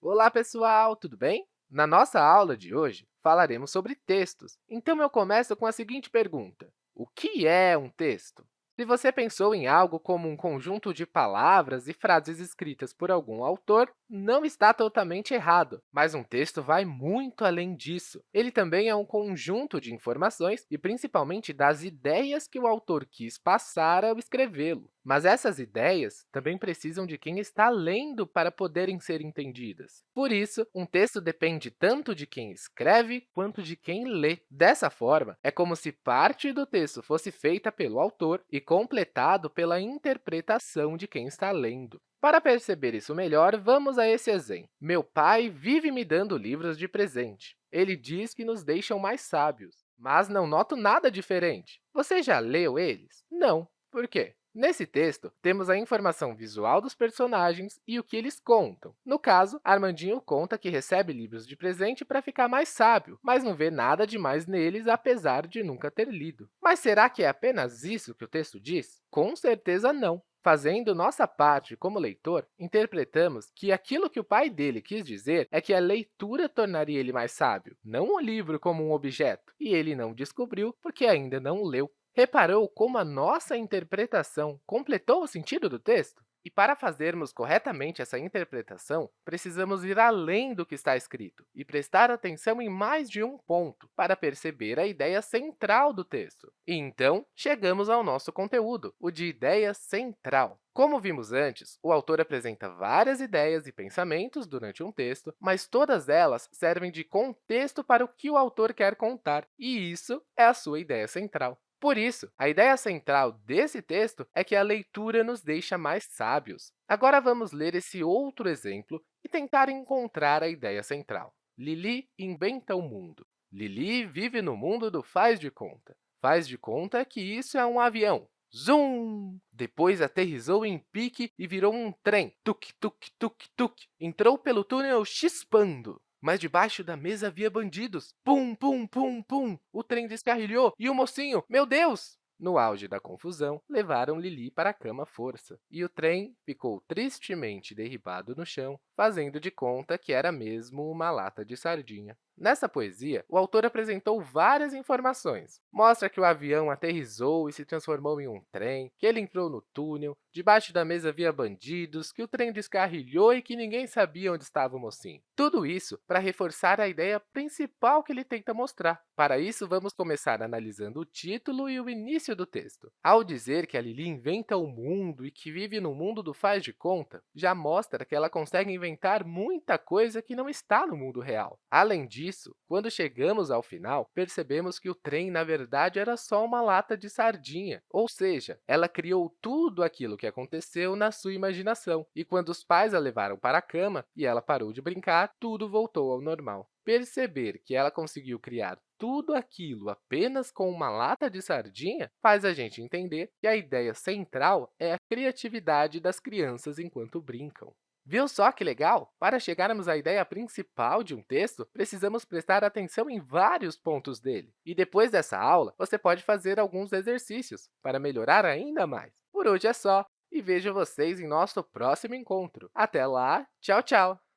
Olá, pessoal! Tudo bem? Na nossa aula de hoje, falaremos sobre textos. Então, eu começo com a seguinte pergunta. O que é um texto? Se você pensou em algo como um conjunto de palavras e frases escritas por algum autor, não está totalmente errado, mas um texto vai muito além disso. Ele também é um conjunto de informações e, principalmente, das ideias que o autor quis passar ao escrevê-lo. Mas essas ideias também precisam de quem está lendo para poderem ser entendidas. Por isso, um texto depende tanto de quem escreve quanto de quem lê. Dessa forma, é como se parte do texto fosse feita pelo autor e completado pela interpretação de quem está lendo. Para perceber isso melhor, vamos a esse exemplo. Meu pai vive me dando livros de presente. Ele diz que nos deixam mais sábios, mas não noto nada diferente. Você já leu eles? Não. Por quê? Nesse texto, temos a informação visual dos personagens e o que eles contam. No caso, Armandinho conta que recebe livros de presente para ficar mais sábio, mas não vê nada demais neles, apesar de nunca ter lido. Mas será que é apenas isso que o texto diz? Com certeza não. Fazendo nossa parte como leitor, interpretamos que aquilo que o pai dele quis dizer é que a leitura tornaria ele mais sábio, não o livro como um objeto, e ele não descobriu porque ainda não leu. Reparou como a nossa interpretação completou o sentido do texto? E para fazermos corretamente essa interpretação, precisamos ir além do que está escrito e prestar atenção em mais de um ponto para perceber a ideia central do texto. E então, chegamos ao nosso conteúdo, o de ideia central. Como vimos antes, o autor apresenta várias ideias e pensamentos durante um texto, mas todas elas servem de contexto para o que o autor quer contar, e isso é a sua ideia central. Por isso, a ideia central desse texto é que a leitura nos deixa mais sábios. Agora, vamos ler esse outro exemplo e tentar encontrar a ideia central. Lili inventa o mundo. Lili vive no mundo do faz de conta. Faz de conta que isso é um avião. Zum! Depois aterrissou em pique e virou um trem. Tuk, tuk, tuk, tuk. Entrou pelo túnel chispando. Mas debaixo da mesa havia bandidos. Pum, pum, pum, pum! O trem descarrilhou e o mocinho, meu Deus! No auge da confusão, levaram Lili para a cama à força, e o trem ficou tristemente derribado no chão, fazendo de conta que era mesmo uma lata de sardinha. Nessa poesia, o autor apresentou várias informações. Mostra que o avião aterrissou e se transformou em um trem, que ele entrou no túnel, debaixo da mesa havia bandidos, que o trem descarrilhou e que ninguém sabia onde estava o mocinho. Tudo isso para reforçar a ideia principal que ele tenta mostrar. Para isso, vamos começar analisando o título e o início do texto. Ao dizer que a Lili inventa o mundo e que vive no mundo do faz de conta, já mostra que ela consegue inventar muita coisa que não está no mundo real. Além disso, quando chegamos ao final, percebemos que o trem, na verdade, era só uma lata de sardinha, ou seja, ela criou tudo aquilo que aconteceu na sua imaginação. E quando os pais a levaram para a cama e ela parou de brincar, tudo voltou ao normal. Perceber que ela conseguiu criar tudo aquilo apenas com uma lata de sardinha faz a gente entender que a ideia central é a criatividade das crianças enquanto brincam. Viu só que legal? Para chegarmos à ideia principal de um texto, precisamos prestar atenção em vários pontos dele. E depois dessa aula, você pode fazer alguns exercícios para melhorar ainda mais. Por hoje é só, e vejo vocês em nosso próximo encontro. Até lá, tchau, tchau!